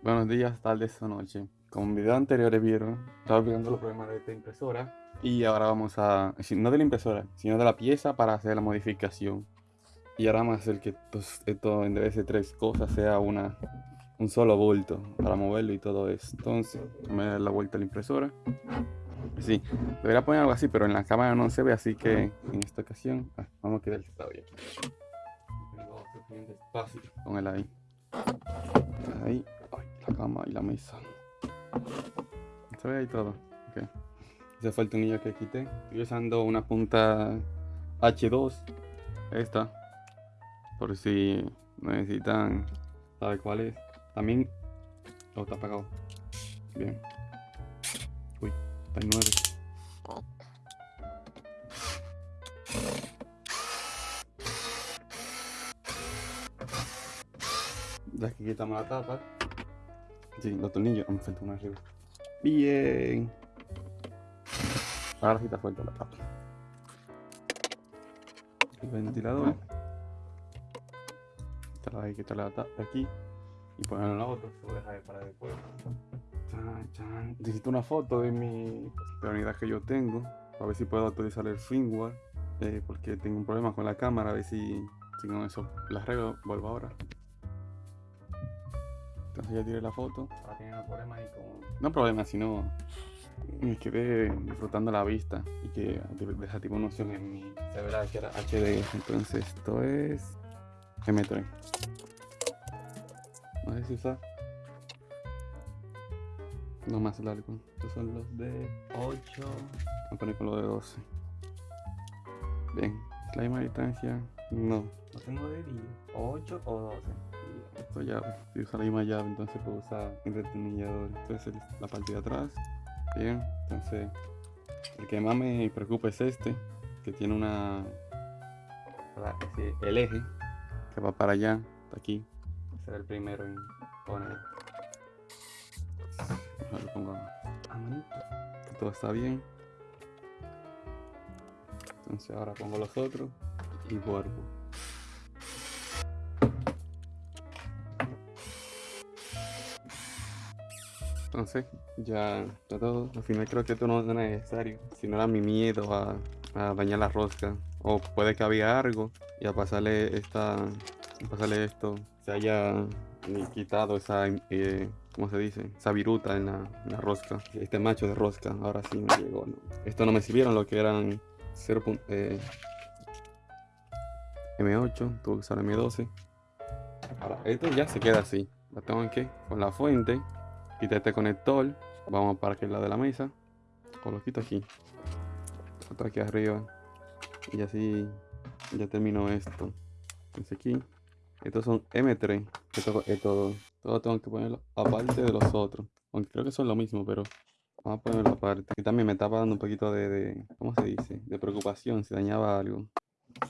Buenos días, tardes o noche. Como en video anteriores vieron, estaba explicando los problemas de esta impresora y ahora vamos a, no de la impresora, sino de la pieza para hacer la modificación. Y ahora vamos a hacer que esto, en vez de tres cosas sea una, un solo bulto para moverlo y todo eso. Entonces, me dar la vuelta a la impresora. Sí, debería poner algo así, pero en la cámara no se ve, así que en esta ocasión ah, vamos a quedar bien. Tengo suficiente espacio con el ahí. Ahí cama y la mesa. Se ve ahí todo. Okay. Ese fue el tornillo que quité. Estoy usando una punta H2. Esta. Por si necesitan saber cuál es. También. Oh, está apagado. Bien. Uy, está en 9. Ya que quitamos la tapa. Sí, los tornillos. Me falta uno arriba. Bien. Ahora sí está fuerte la tapa. El ventilador. Esta hay que quitar la tapa aquí. Y ponerlo en la otra. Lo para después. Necesito una foto de mi de la unidad que yo tengo. A ver si puedo actualizar el firmware. Eh, porque tengo un problema con la cámara. A ver si, si con eso la arreglo. Vuelvo ahora. Entonces ya tiré la foto. Ahora tiene un problema ahí con... No problema, sino me quedé disfrutando la vista y que desactivó una opción en mi verá que era HD. Entonces esto es M3. No sé si usar. No más largo. Estos son los de 8. Voy a poner con los de 12. Bien, es la misma distancia. No. No tengo de 8 o 12 llave. Si usa la misma llave, entonces puedo usar el retornillador. Entonces la parte de atrás. Bien, entonces el que más me preocupa es este, que tiene una el eje que va para allá, hasta aquí. Será el primero en poner. Lo pongo a manito. Todo está bien. Entonces ahora pongo los otros y vuelvo. Entonces, ya está todo. Al final creo que esto no es necesario. Si no era mi miedo a, dañar la rosca. O puede que había algo y a pasarle esta. A pasarle esto. Se haya quitado esa. Eh, ¿Cómo se dice? Esa viruta en la, rosca. Este macho de rosca. Ahora sí me llegó. Esto no me sirvieron lo que eran 0. Eh, M8. Tuve que usar M12. Ahora, esto ya se queda así. La tengo que con la fuente quita este conector vamos para aquel lado de la mesa. O lo quito aquí. Otro aquí arriba. Y así ya terminó esto. Entonces aquí. Estos son M3 esto es todo tengo que ponerlo aparte de los otros. Aunque creo que son lo mismo pero vamos a ponerlo aparte. Y también me estaba dando un poquito de, de ¿cómo se dice? de preocupación si dañaba algo.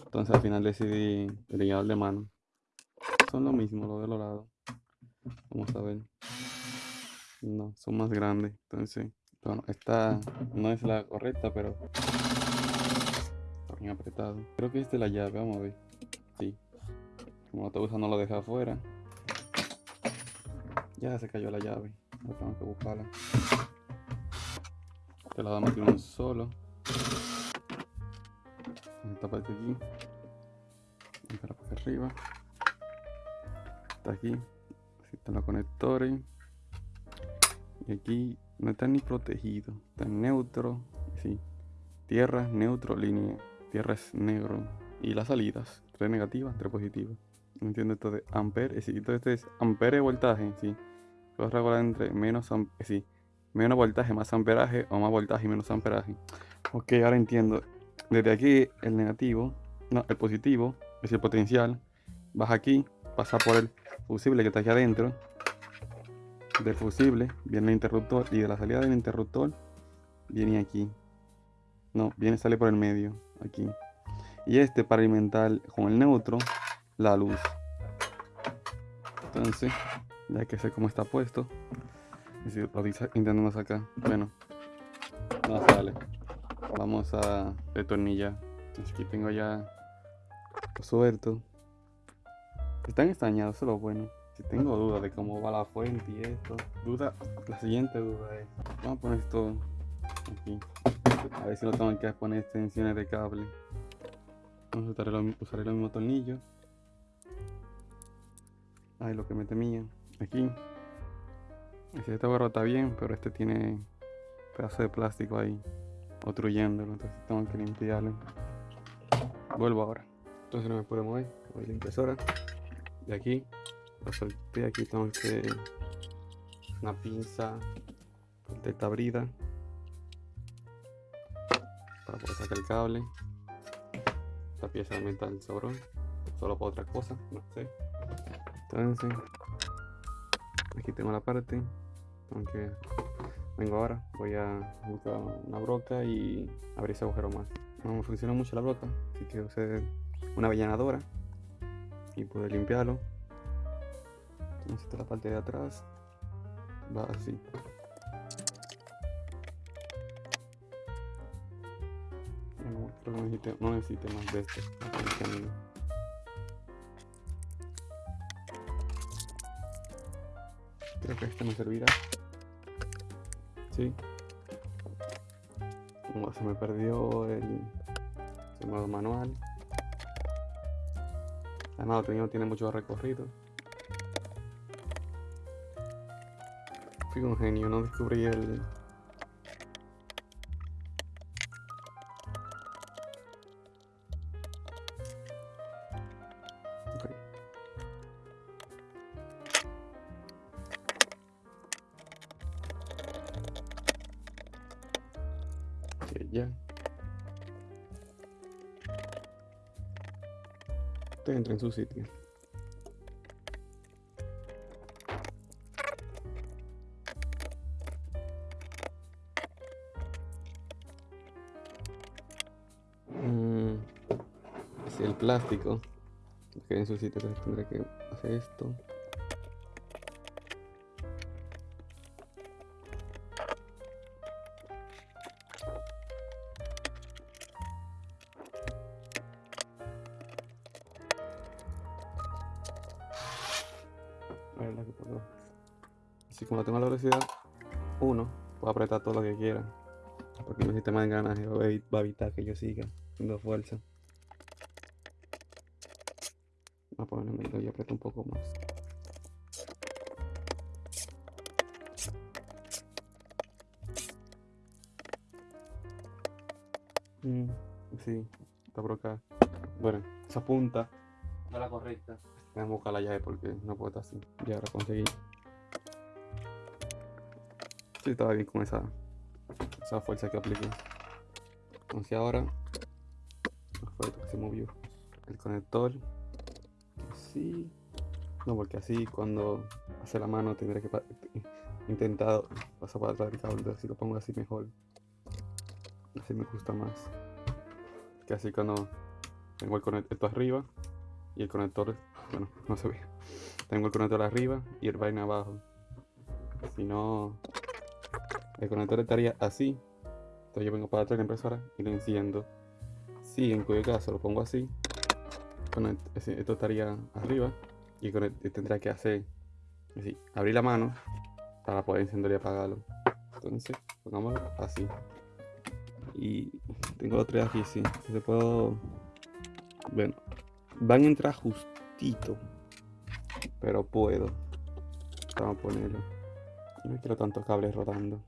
Entonces al final decidí el de mano. Son lo mismo lo de los lados. Vamos a ver no, son más grandes. Entonces, bueno, esta no es la correcta, pero está bien apretado. Creo que esta es la llave, vamos a ver. Sí. Como la estoy no lo deja afuera. Ya se cayó la llave. No tengo que buscarla. Te la damos aquí uno solo. Esta parte aquí. Para acá arriba. Está aquí. Así están los conectores. Y aquí no está ni protegido. Está neutro. Sí. Tierra, neutro, línea. Tierra es negro. Y las salidas. Tres negativas, tres positivas. No entiendo esto de ampere. Sí, este es ampere voltaje. Sí. Puedo regular entre menos sí. Menos voltaje, más amperaje. O más voltaje menos amperaje. Ok, ahora entiendo. Desde aquí el negativo. No, el positivo. Es el potencial. Baja aquí. Pasa por el fusible que está aquí adentro del fusible viene el interruptor y de la salida del interruptor viene aquí. No, viene sale por el medio, aquí. Y este para alimentar con el neutro la luz. Entonces, ya que sé cómo está puesto, y lo intentando sacar, bueno, no sale. Vamos a detornillar. Aquí tengo ya suelto. Están estañados, eso es lo bueno. Que tengo dudas de cómo va la fuente y esto. Duda, la siguiente duda es, vamos a poner esto aquí. A ver si no tengo que poner extensiones de cable. Vamos a usar el, usaré los mismos tornillos. Ahí lo que me temía. Aquí. Este está bien, pero este tiene pedazo de plástico ahí obstruyéndolo, entonces tengo que limpiarlo. Vuelvo ahora. Entonces no me puedo mover, voy la impresora. De aquí, lo solté, aquí tengo que una pinza de esta brida para poder sacar el cable. Esta pieza de metal sobró, solo para otra cosa, no sé. Entonces, aquí tengo la parte, aunque vengo ahora, voy a buscar una broca y abrir ese agujero más. No me funciona mucho la broca, así que usé una avellanadora y pude limpiarlo. Entonces la parte de atrás va así. No, necesite, más de esto. Creo que este me servirá. Sí. Como se me perdió el, modo manual. Además, otro no tiene mucho recorrido. Fui genio, no descubrí el, ya. Te entra en su sitio. Plástico queda en su sitio, entonces tendré que hacer esto. Así como tengo la velocidad 1, puedo apretar todo lo que quiera. Porque mi sistema de engranaje va a evitar que yo siga haciendo fuerza. Voy a un poco más. Mm, sí, está por acá. Bueno, esa punta no la correcta. Voy a buscar la llave porque no puedo estar así. Ya ahora conseguí. Sí, estaba bien con esa, esa fuerza que apliqué. Entonces ahora fue que se movió el conector. Así. No, porque así cuando hace la mano tendré que intentar pasar para atrás el cable. Si lo pongo así mejor. Así me gusta más. Que así cuando tengo el conector arriba y el conector bueno, no se ve. Tengo el conector arriba y el vaina abajo. Si no, el conector estaría así. Entonces yo vengo para atrás de la impresora y lo enciendo. Si en cuyo caso lo pongo así, esto estaría arriba y tendría que hacer así, abrir la mano para poder encenderlo y apagarlo. Entonces, pongámoslo así. Y tengo los tres aquí, sí. Se puedo. Bueno, van a entrar justo pero puedo. Vamos a ponerlo. No quiero tantos cables rodando.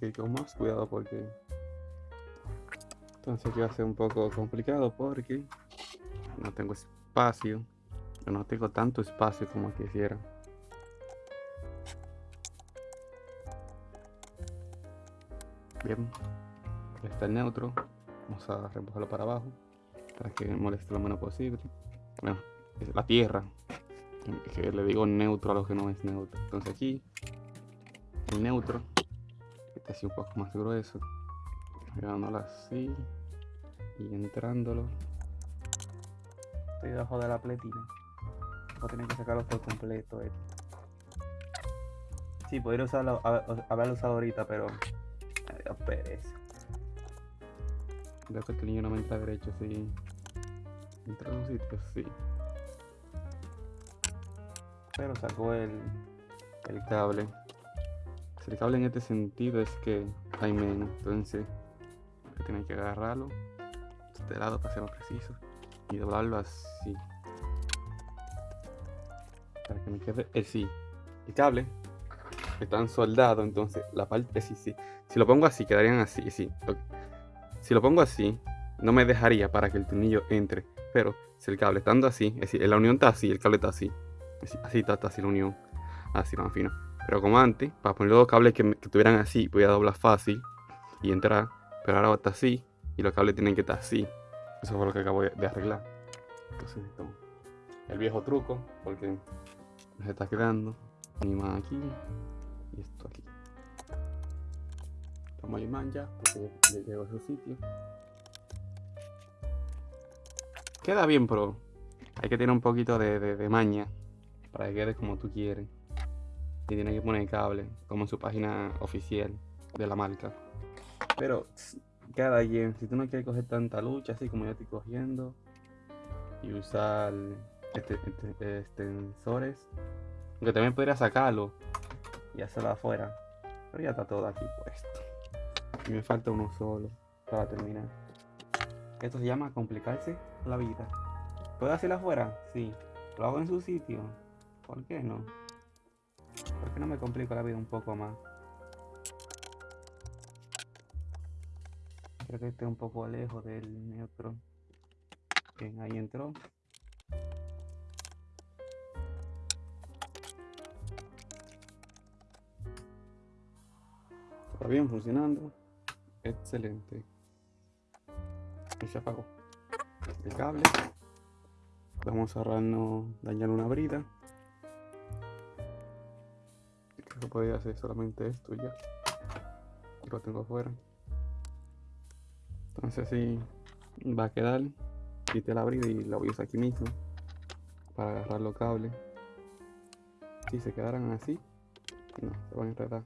Que ir con más cuidado porque... Entonces aquí va a ser un poco complicado porque no tengo espacio. No tengo tanto espacio como quisiera. Bien, está el neutro. Vamos a reempujarlo para abajo para que moleste lo menos posible. Bueno, es la tierra. Que le digo neutro a lo que no es neutro. Entonces aquí, el neutro, así un poco más grueso. Pegándolo así y entrándolo. Estoy debajo de la pletina. Voy a tener que sacarlo por completo. Eh. Sí, podría usarlo, haberlo usado ahorita, pero pereza. Veo que el niño no me entra derecho, sí. Entra en un sitio, sí. Pero sacó el, el cable. Si el cable en este sentido es que hay menos, entonces tiene que agarrarlo de este lado para ser más preciso y doblarlo así. Para que me quede el sí el cable están soldados entonces la parte sí sí si lo pongo así quedarían así sí si lo pongo así no me dejaría para que el tornillo entre pero si el cable estando así es decir la unión está así el cable está así así, está, así la unión así más fino pero como antes para poner los cables que, que estuvieran así voy a doblar fácil y entrar pero ahora está así y los cables tienen que estar así. Eso fue lo que acabo de arreglar. Entonces, el viejo truco, porque se está quedando. Imán aquí y esto aquí. Tomo el imán ya, porque ya llegó a su sitio. Queda bien, pero hay que tener un poquito de maña para que quede como tú quieres. Y tiene que poner cable, como en su página oficial de la marca. Pero cada quien, si tú no quieres coger tanta lucha así como yo estoy cogiendo y usar este, este, extensores, aunque también podría sacarlo y hacerlo afuera, pero ya está todo aquí puesto. Y me falta uno solo para terminar. Esto se llama complicarse la vida. ¿Puedo hacerlo afuera? Sí. ¿Lo hago en su sitio? ¿Por qué no? ¿Por qué no me complico la vida un poco más? Creo que esté un poco lejos del neutro. Bien, ahí entró. Está bien funcionando. Excelente. Y se apagó el cable. Vamos a ahorrarnos dañar una brida. Podría hacer solamente esto ya. Lo tengo afuera. Entonces así va a quedar. Quité la brida y la voy a usar aquí mismo. Para agarrar los cables. Si se quedaran así, no, se van a enredar.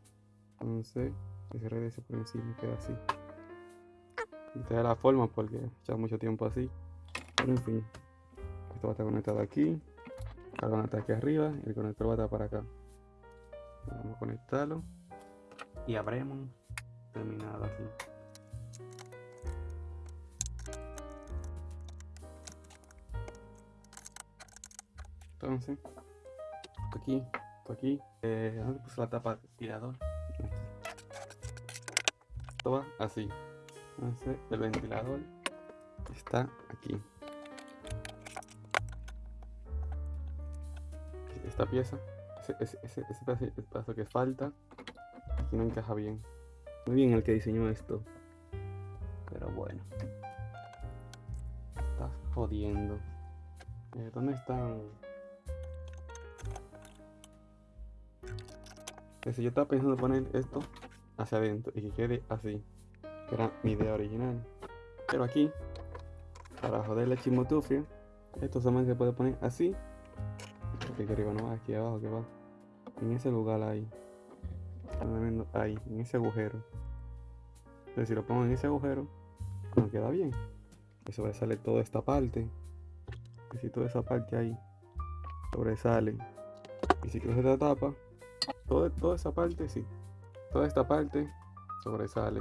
Entonces, que se regrese por encima queda así. Te la forma porque lleva mucho tiempo así. Pero en fin, esto va a estar conectado aquí. El estar aquí arriba y el conector va a estar para acá. Vamos a conectarlo. Y habremos terminado aquí. Entonces, aquí, aquí, eh, ¿dónde puse la tapa del tirador? Aquí. Esto va así. Entonces, el ventilador está aquí. Esta pieza, ese, ese, ese, pedazo, que falta, aquí no encaja bien. Muy bien el que diseñó esto. Pero bueno. Estás jodiendo. Eh, ¿Dónde están? si yo estaba pensando poner esto hacia adentro y que quede así, que era mi idea original. Pero aquí, para joder la chimotufia, esto solamente se puede poner así. Aquí arriba no, aquí abajo que va. En ese lugar ahí. Ahí, en ese agujero. Entonces si lo pongo en ese agujero, no queda bien. A salir toda esta parte. Y si toda esa parte ahí sobresale. Y si coge esta tapa, toda esa parte, sí. Toda esta parte sobresale.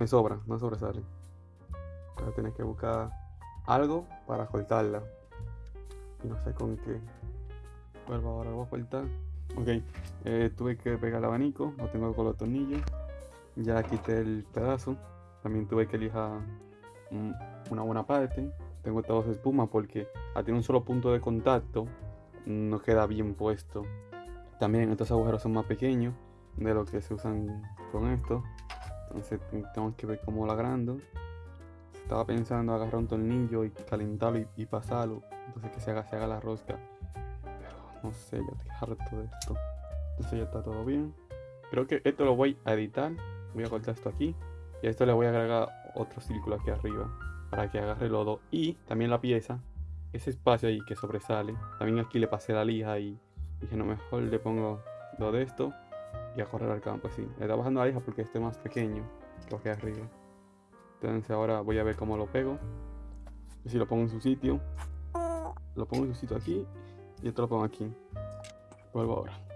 Me sobra, no sobresale. Ahora tienes que buscar algo para cortarla. Y no sé con qué. Vuelvo ahora, voy a cortar. Ok, eh, tuve que pegar el abanico, lo tengo con los tornillos. Ya quité el pedazo. También tuve que lijar una buena parte. Tengo todos espuma porque a tener un solo punto de contacto no queda bien puesto. También estos agujeros son más pequeños de lo que se usan con esto. Entonces tengo que ver cómo lo agrando. Estaba pensando agarrar un tornillo y calentarlo y, pasarlo. Entonces que se haga, se haga la rosca. No sé, ya estoy harto de esto. Entonces ya está todo bien. Creo que esto lo voy a editar. Voy a cortar esto aquí. Y a esto le voy a agregar otro círculo aquí arriba. Para que agarre el lodo. Y también la pieza. Ese espacio ahí que sobresale. También aquí le pasé la lija y Dije, no, mejor le pongo lo de esto y a correr al campo, así. Le está bajando la hija porque este es más pequeño que lo que arriba. Entonces ahora voy a ver cómo lo pego. Y si lo pongo en su sitio. Lo pongo en su sitio aquí y esto lo pongo aquí. Vuelvo ahora.